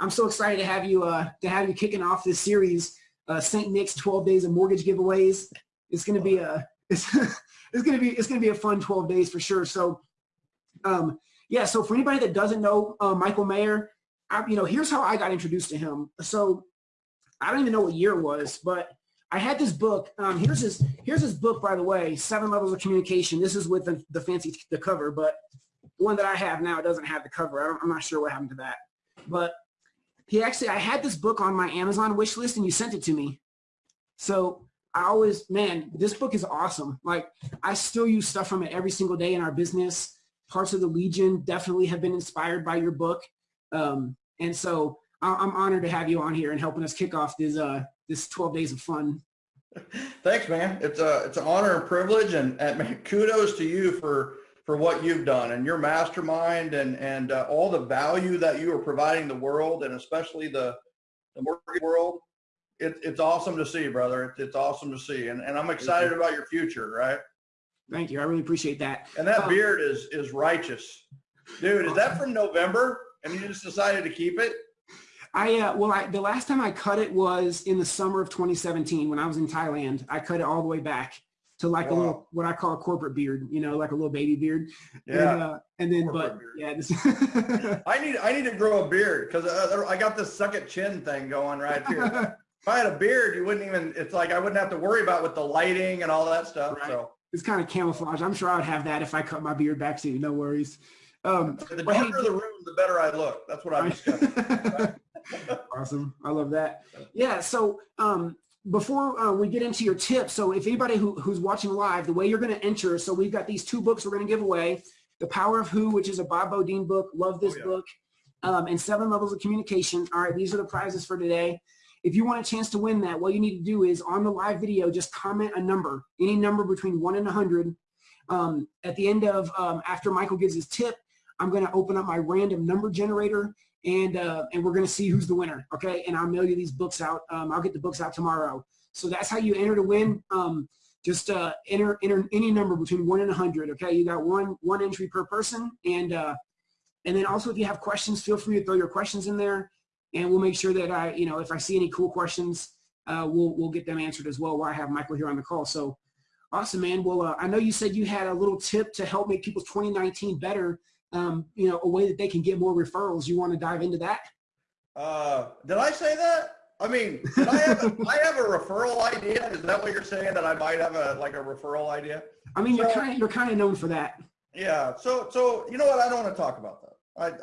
I'm so excited to have you uh, to have you kicking off this series, uh, St. Nick's 12 Days of Mortgage Giveaways. It's gonna be a it's, it's gonna be it's gonna be a fun 12 days for sure. So, um, yeah. So for anybody that doesn't know uh, Michael Maher, I, you know, here's how I got introduced to him. So I don't even know what year it was, but I had this book. Um, here's his here's his book, by the way, Seven Levels of Communication. This is with the, the fancy the cover, but the one that I have now doesn't have the cover. I'm not sure what happened to that, but he actually I had this book on my Amazon wish list, and you sent it to me. So I always, man, this book is awesome. Like I still use stuff from it every single day in our business. Parts of the Legion definitely have been inspired by your book, um, and so I'm honored to have you on here and helping us kick off this uh, this 12 days of fun. Thanks, man. It's a it's an honor and privilege, and, and kudos to you for for what you've done and your mastermind and and uh, all the value that you are providing the world, and especially the the mortgage world. It, it's awesome to see, brother. It, it's awesome to see, and and I'm excited about your future. Right. Thank you. I really appreciate that. And that um, beard is is righteous, dude. Is that from November? And you just decided to keep it? I uh, well, I, the last time I cut it was in the summer of 2017 when I was in Thailand. I cut it all the way back to like wow. a little what I call a corporate beard, you know, like a little baby beard. Yeah. And, uh, and then, corporate but beard. yeah, I need I need to grow a beard because uh, I got this suck second chin thing going right here. if I had a beard, you wouldn't even. It's like I wouldn't have to worry about with the lighting and all that stuff. Right. So it's kind of camouflage. I'm sure I would have that if I cut my beard back too. No worries. Um, the darker hey, the room, the better I look. That's what I'm discussing. awesome. I love that. Yeah. So um, before uh, we get into your tips, so if anybody who, who's watching live, the way you're going to enter, so we've got these two books we're going to give away. The Power of Who, which is a Bob Beaudine book. Love this oh, yeah. book. Um, and Seven Levels of Communication. All right, these are the prizes for today. If you want a chance to win that, what you need to do is on the live video, just comment a number, any number between one and 100. Um, at the end of, um, after Michael gives his tip, I'm going to open up my random number generator and uh, and we're going to see who's the winner. Okay, and I'll mail you these books out. Um, I'll get the books out tomorrow. So that's how you enter to win. Um, just uh, enter enter any number between one and a hundred. Okay, you got one one entry per person, and uh, and then also if you have questions, feel free to throw your questions in there, and we'll make sure that I you know if I see any cool questions, uh, we'll we'll get them answered as well. While I have Michael here on the call. So awesome, man. Well, uh, I know you said you had a little tip to help make people's 2019 better um, you know, a way that they can get more referrals. You want to dive into that? Uh, did I say that? I mean, I have a, I have a referral idea. Is that what you're saying? That I might have a like a referral idea? I mean, so, you're kind of you're kind of known for that. Yeah. So so you know what? I don't want to talk about that.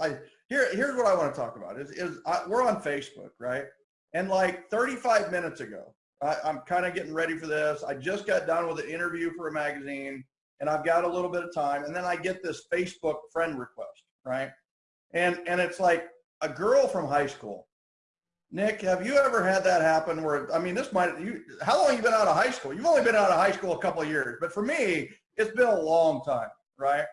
I I here here's what I want to talk about is is I, we're on Facebook, right? And like 35 minutes ago, I, I'm kind of getting ready for this. I just got done with an interview for a magazine and I've got a little bit of time, and then I get this Facebook friend request, right? And and it's like a girl from high school. Nick, have you ever had that happen where I mean this might you how long you been out of high school? You've only been out of high school a couple of years, but for me, it's been a long time, right?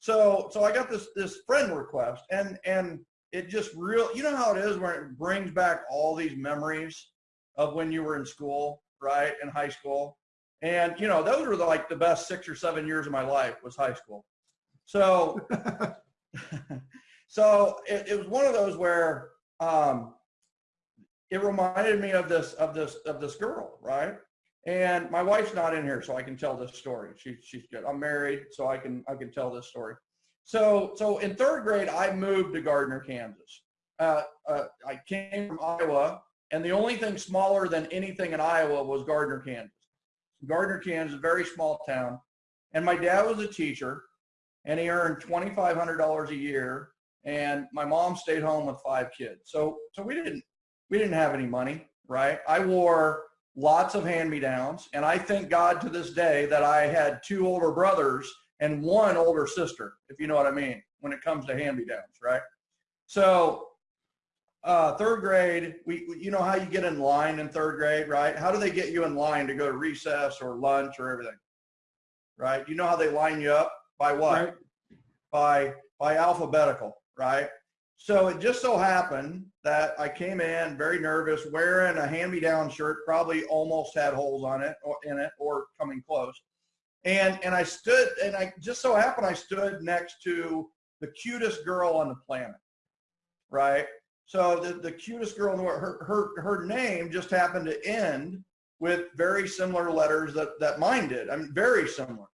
So so I got this this friend request and and it just real you know how it is when it brings back all these memories of when you were in school, right? In high school. And you know, those were the, like the best six or seven years of my life was high school. So, so it, it, was one of those where um, it reminded me of this of this of this girl, right? And my wife's not in here, so I can tell this story. She, she's good. I'm married, so I can I can tell this story. So so in third grade, I moved to Gardner, Kansas. Uh, uh, I came from Iowa, and the only thing smaller than anything in Iowa was Gardner, Kansas. Gardner, Kansas, a very small town. And my dad was a teacher and he earned $2,500 a year. And my mom stayed home with five kids. So, so we didn't, we didn't have any money, right? I wore lots of hand-me-downs. And I thank God to this day that I had two older brothers and one older sister, if you know what I mean, when it comes to hand-me-downs, right? So uh, third grade, we, you know how you get in line in third grade, right? How do they get you in line to go to recess or lunch or everything? Right? You know how they line you up by what? Right. By by alphabetical, right? So it just so happened that I came in very nervous, wearing a hand-me-down shirt, probably almost had holes on it or in it or coming close. And and I stood and I just so happened I stood next to the cutest girl on the planet, right? So the, the cutest girl in the world, her, her, her name just happened to end with very similar letters that, that mine did. I mean, very similar.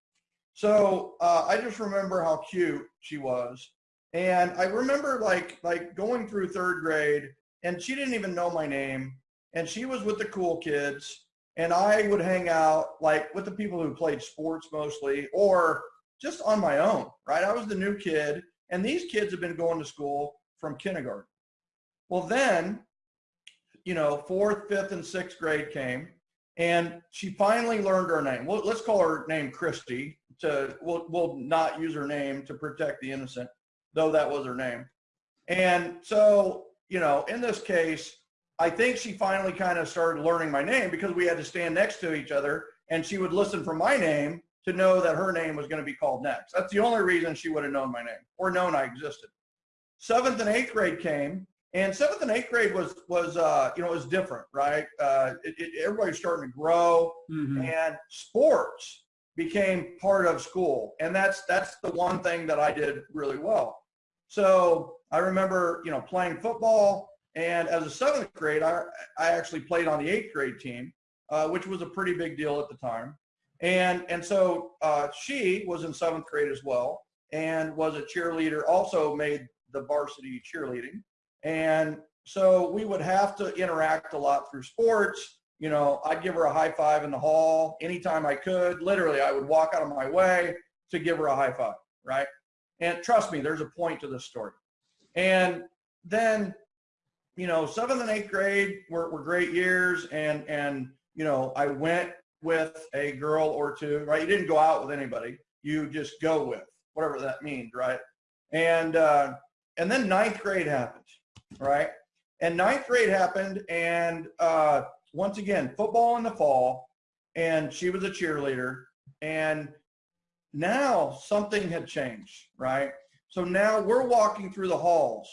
So uh, I just remember how cute she was. And I remember like, like going through third grade and she didn't even know my name and she was with the cool kids and I would hang out like with the people who played sports mostly or just on my own, right? I was the new kid and these kids have been going to school from kindergarten. Well, then, you know, fourth, fifth, and sixth grade came and she finally learned her name. Well, let's call her name Christy to, we'll, we'll not use her name to protect the innocent, though that was her name. And so, you know, in this case, I think she finally kind of started learning my name because we had to stand next to each other and she would listen for my name to know that her name was going to be called next. That's the only reason she would have known my name or known I existed. Seventh and eighth grade came and seventh and eighth grade was, was uh, you know, it was different, right? Uh, it, it, everybody's starting to grow Mhm. and sports became part of school. And that's, that's the one thing that I did really well. So I remember, you know, playing football and as a seventh grade, I, I actually played on the eighth grade team, uh, which was a pretty big deal at the time. And, and so uh, she was in seventh grade as well and was a cheerleader, also made the varsity cheerleading. And so we would have to interact a lot through sports. You know, I'd give her a high five in the hall anytime I could. Literally, I would walk out of my way to give her a high five, right? And trust me, there's a point to this story. And then, you know, seventh and eighth grade were, were great years. And, and, you know, I went with a girl or two, right? You didn't go out with anybody. You just go with whatever that means, right? And, uh, and then ninth grade happened, right? And ninth grade happened and, uh, once again, football in the fall and she was a cheerleader and now something had changed, right? So now we're walking through the halls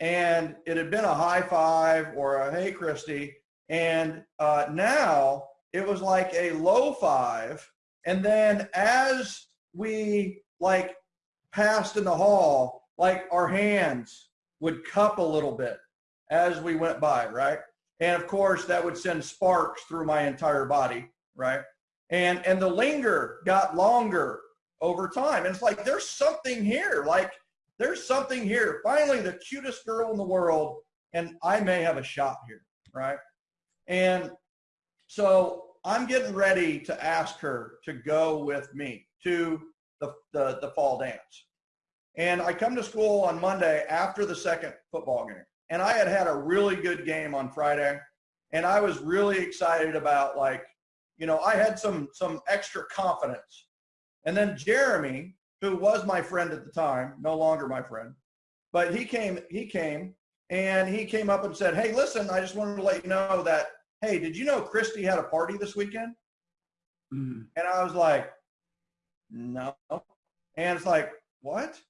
and it had been a high five or a hey Christy and uh, now it was like a low five and then as we like passed in the hall like our hands would cup a little bit as we went by right? And of course that would send sparks through my entire body right? And and the linger got longer over time. And it's like there's something here like there's something here. Finally the cutest girl in the world and i may have a shot here right? And so i'm getting ready to ask her to go with me to the the, the fall dance and i come to school on monday after the second football game. And i had had a really good game on friday. And i was really excited about like you know i had some some extra confidence. And then jeremy who was my friend at the time no longer my friend but he came he came and he came up and said hey listen i just wanted to let you know that hey did you know christy had a party this weekend? Mhm. and i was like no. And it's like what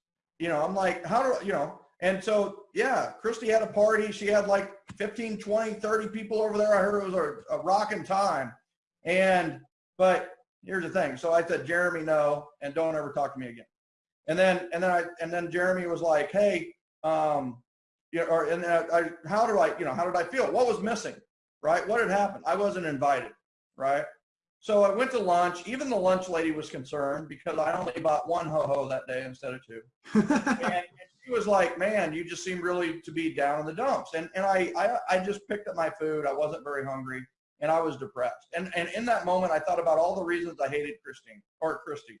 you know i'm like how do you know and so yeah christy had a party she had like 15 20 30 people over there. I heard it was a, a rocking time. And but here's the thing. So i said jeremy no and don't ever talk to me again. And then and then i and then jeremy was like hey um you know, or and I, I how do i you know how did i feel? What was missing? Right? What had happened? I wasn't invited right so I went to lunch. Even the lunch lady was concerned because I only bought one ho-ho that day instead of two. And, and she was like, man, you just seem really to be down in the dumps. And, and I, I, I just picked up my food. I wasn't very hungry and I was depressed. And, and in that moment, I thought about all the reasons I hated Christine or Christy.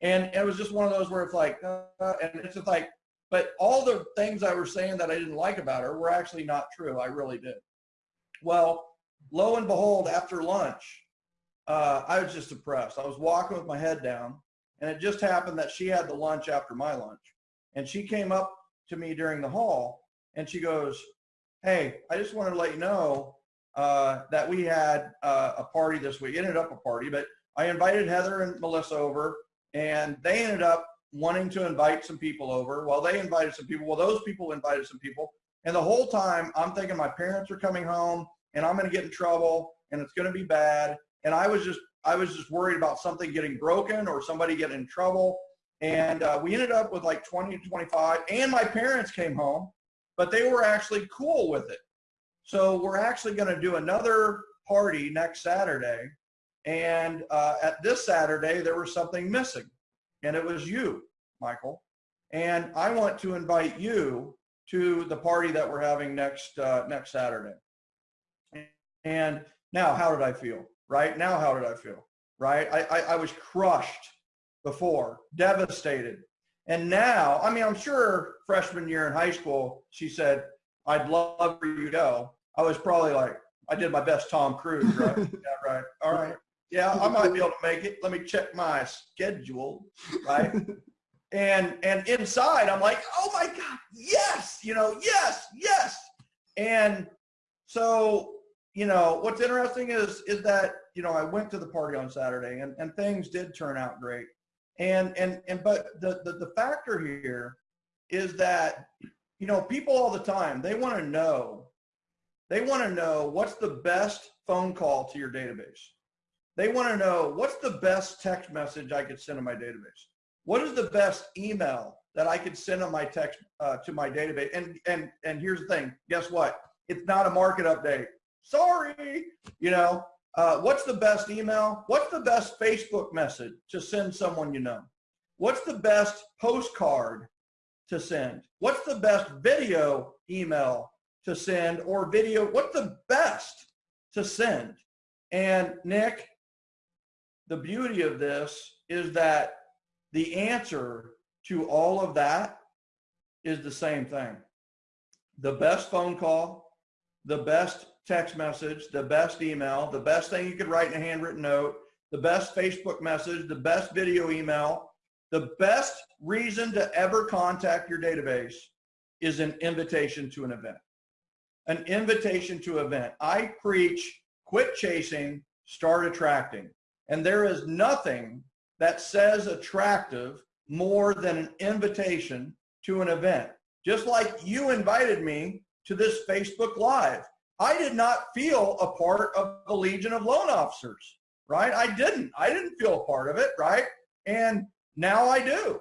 And it was just one of those where it's like, uh, and it's just like, but all the things I was saying that I didn't like about her were actually not true. I really did. Well, lo and behold, after lunch, uh, I was just depressed. I was walking with my head down, and it just happened that she had the lunch after my lunch. And she came up to me during the hall, and she goes, hey, I just wanted to let you know uh, that we had uh, a party this week. It ended up a party, but I invited Heather and Melissa over, and they ended up wanting to invite some people over. Well, they invited some people. Well, those people invited some people. And the whole time, I'm thinking my parents are coming home, and I'm going to get in trouble, and it's going to be bad and I was just I was just worried about something getting broken or somebody getting in trouble. And uh, we ended up with like 20 to 25, and my parents came home, but they were actually cool with it. So we're actually going to do another party next Saturday. And uh, at this Saturday, there was something missing and it was you, Michael. And I want to invite you to the party that we're having next, uh, next Saturday. And now, how did I feel? Right now, how did I feel? Right? I, I, I was crushed before, devastated. And now, I mean, I'm sure freshman year in high school, she said, I'd love for you to go. I was probably like, I did my best Tom Cruise, right? yeah, right. All right. Yeah, I might be able to make it. Let me check my schedule, right? and and inside, I'm like, oh my God, yes, you know, yes, yes. And so, you know, what's interesting is is that, you know, I went to the party on Saturday and, and things did turn out great. And and and but the, the the factor here is that, you know, people all the time, they want to know they want to know what's the best phone call to your database. They want to know what's the best text message I could send to my database. What is the best email that I could send on my text uh, to my database? And and and here's the thing. Guess what? It's not a market update. Sorry. You know, uh, what's the best email? What's the best Facebook message to send someone you know? What's the best postcard to send? What's the best video email to send or video, what's the best to send? And Nick, the beauty of this is that the answer to all of that is the same thing. The best phone call, the best text message, the best email, the best thing you could write in a handwritten note, the best Facebook message, the best video email, the best reason to ever contact your database is an invitation to an event an invitation to event. I preach quit chasing, start attracting. And there is nothing that says attractive more than an invitation to an event. Just like you invited me to this Facebook Live. I did not feel a part of the Legion of Loan Officers, right? I didn't. I didn't feel a part of it, right? And now I do,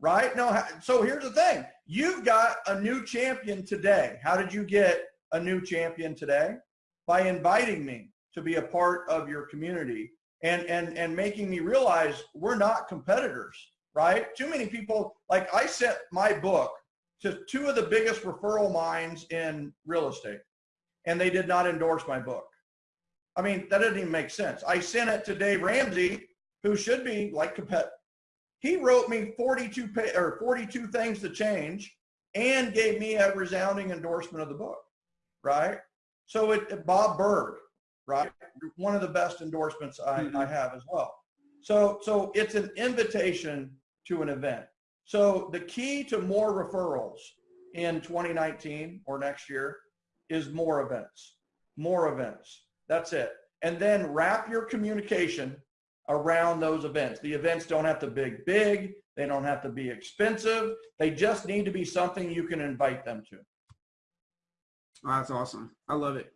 right? No, so here's the thing. You've got a new champion today. How did you get a new champion today by inviting me to be a part of your community and and and making me realize we're not competitors right too many people like i sent my book to two of the biggest referral minds in real estate and they did not endorse my book i mean that doesn't even make sense i sent it to dave ramsey who should be like compet he wrote me 42 or 42 things to change and gave me a resounding endorsement of the book right? So it, Bob Burg, right? One of the best endorsements I, mm-hmm. I have as well. So, so it's an invitation to an event. So the key to more referrals in 2019 or next year is more events, more events. That's it. And then wrap your communication around those events. The events don't have to be big. big. They don't have to be expensive. They just need to be something you can invite them to. That's awesome. I love it.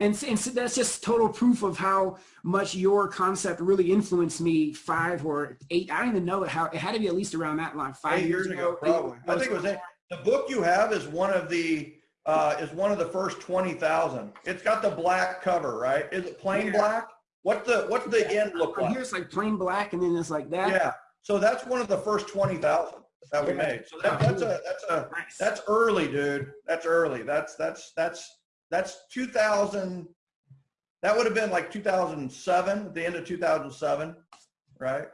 And, and so that's just total proof of how much your concept really influenced me five or eight. I don't even know how it had to be at least around that line. Five eight years, years ago, probably. I think it was eight. The book you have is one of the uh, is one of the first twenty thousand. It's got the black cover, right? Is it plain yeah. black? What's the what's the end look like? Here's like plain black, and then it's like that. Yeah. So that's one of the first twenty thousand that we made. So that, that's a that's a that's early, dude. That's early. That's that's that's that's 2000. That would have been like 2007, at the end of 2007, right?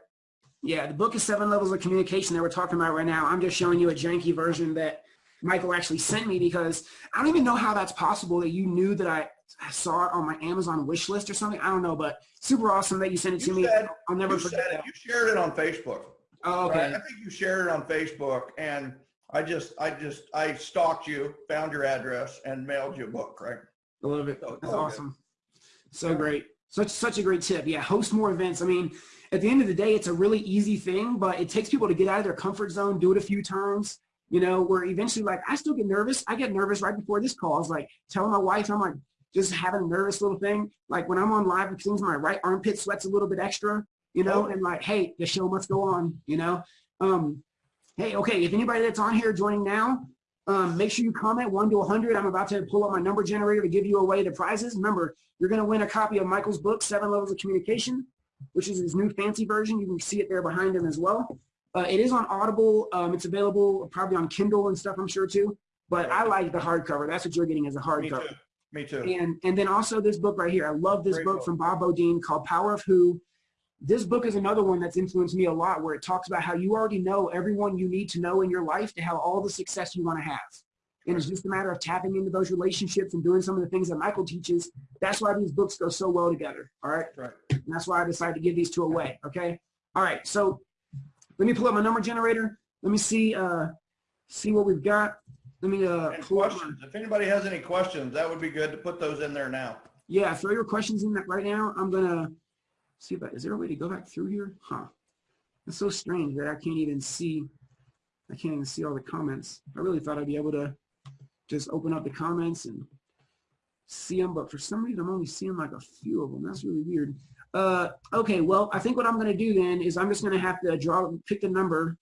Yeah, the book is seven levels of communication that we're talking about right now. I'm just showing you a janky version that Michael actually sent me because I don't even know how that's possible that you knew that I, I saw it on my Amazon wish list or something. I don't know, but super awesome that you sent it to you me. I'll never forget it. You shared it on Facebook. Oh, okay. Right? I think you shared it on Facebook, and I just, I just, I stalked you, found your address, and mailed you a book, right? I love it. So, That's awesome. So great. Such, such a great tip. Yeah, host more events. I mean, at the end of the day, it's a really easy thing, but it takes people to get out of their comfort zone, do it a few times, you know, where eventually, like, I still get nervous. I get nervous right before this call. I was like telling my wife, I'm like, just having a nervous little thing. Like when I'm on live, it seems my right armpit sweats a little bit extra you know, and like, hey, the show must go on, you know. Um, hey, okay, if anybody that's on here joining now, Um, make sure you comment one to 100. I'm about to pull up my number generator to give you away the prizes. Remember, you're going to win a copy of Michael's book, Seven Levels of Communication, which is his new fancy version. You can see it there behind him as well. Uh, it is on Audible. Um, it's available probably on Kindle and stuff, I'm sure too. But I like the hardcover. That's what you're getting as a hardcover. Me too. Me too. And and then also this book right here. I love this Great book book. from Bob Beaudine called Power of Who. This book is another one that's influenced me a lot where it talks about how you already know everyone you need to know in your life to have all the success you want to have. And it's just a matter of tapping into those relationships and doing some of the things that Michael teaches. That's why these books go so well together. All right. Right. And that's why I decided to give these two away. Okay. All right. So let me pull up my number generator. Let me see uh see what we've got. Let me uh pull up questions, if anybody has any questions, that would be good to put those in there now. Yeah, throw your questions in that right now. I'm gonna see if I, is there a way to go back through here? Huh. It's so strange that I can't even see, I can't even see all the comments. I really thought I'd be able to just open up the comments and see them, but for some reason I'm only seeing like a few of them. That's really weird. Uh, okay, well, I think what I'm gonna do then is I'm just gonna have to draw, pick the number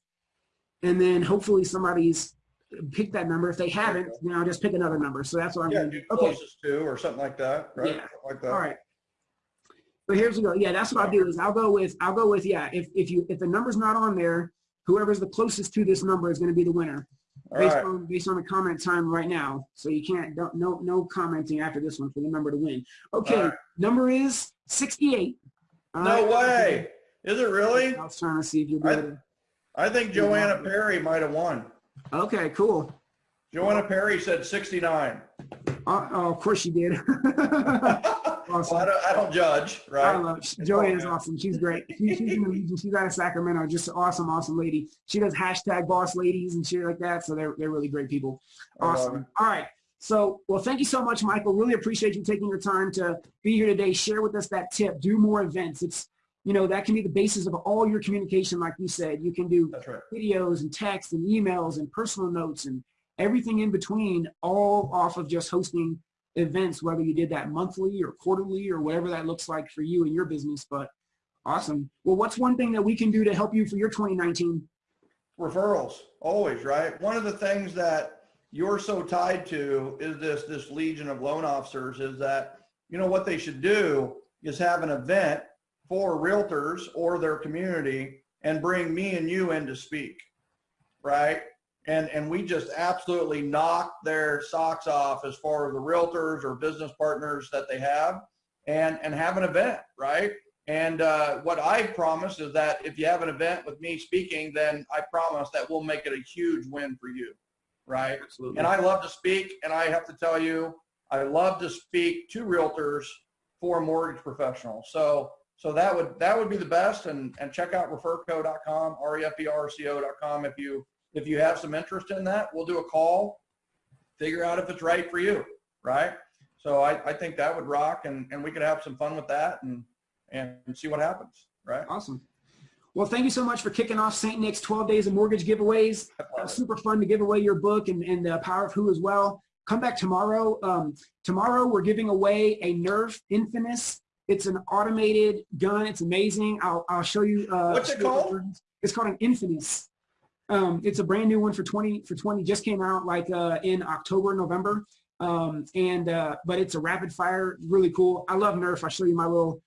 and then hopefully somebody's picked that number. If they haven't, then I'll just pick another number. So that's what I'm Yeah, gonna do do. Okay. closest to or something like that, right? Yeah. Something Like that. All right. But here's the go. Yeah, that's what I'll do is I'll go with I'll go with yeah. If if you if the number's not on there, whoever's the closest to this number is going to be the winner based right. on based on the comment time right now. So you can't don't no no commenting after this one for the number to win. Okay, right. number is 68. All No right. way. Is it really? I was trying to see if you'll be I- I think Joanna Perry might have won. Okay, cool. Joanna Perry said 69. Oh, oh, of course you did. Well, awesome. I don't, I don't judge, I right? love Joanne is awesome. She's great. She, she's in the Legion. She's out of Sacramento. Just an awesome, awesome lady. She does hashtag boss ladies and shit like that. So they're they're really great people. Awesome. All right. So, well, thank you so much, Michael. Really appreciate you taking your time to be here today. Share with us that tip. Do more events. It's, you know, that can be the basis of all your communication. Like you said, you can do right. videos and text and emails and personal notes and everything in between, all off of just hosting events, whether you did that monthly or quarterly or whatever that looks like for you and your business. But awesome. Well, what's one thing that we can do to help you for your 2019? referrals always right one of the things that you're so tied to is this this legion of loan officers is that you know what they should do is have an event for realtors or their community and bring me and you in to speak right and and we just absolutely knock their socks off as far as the realtors or business partners that they have and and have an event right and uh, what I promise is that if you have an event with me speaking, then I promise that we'll make it a huge win for you, right? Absolutely. And I love to speak, and I have to tell you, I love to speak to realtors for mortgage professionals. So, so that would that would be the best. And and check out referco.com, r e f e r c o.com if you if you have some interest in that. We'll do a call, figure out if it's right for you, right? So I, I think that would rock, and and we could have some fun with that, and and see what happens, right? Awesome. Well, thank you so much for kicking off St. Nick's 12 Days of Mortgage giveaways. Uh, super fun to give away your book and, and the Power of Who as well. Come back tomorrow. Um, tomorrow we're giving away a Nerf Infinus. It's an automated gun. It's amazing. I'll, I'll show you. Uh, What's it show you the called? It's called an Infinus. Um, it's a brand new one for 20 for 20. Just came out like uh, in October, November. Um, and uh, but it's a rapid fire, really cool. I love Nerf. I'll show you my little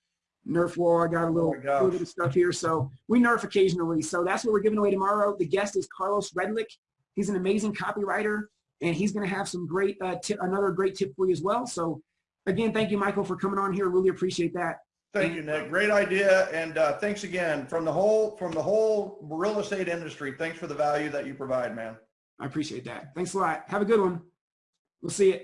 Nerf wall. I got a little, Oh little bit of stuff here. So we Nerf occasionally. So that's what we're giving away tomorrow. The guest is Carlos Redlick. He's an amazing copywriter, and he's going to have some great uh, tip, another great tip for you as well. So again, thank you, Michael, for coming on here. Really appreciate that. Thank you, Nick. Great idea, and uh, thanks again from the whole from the whole real estate industry. Thanks for the value that you provide, man. I appreciate that. Thanks a lot. Have a good one. We'll see you.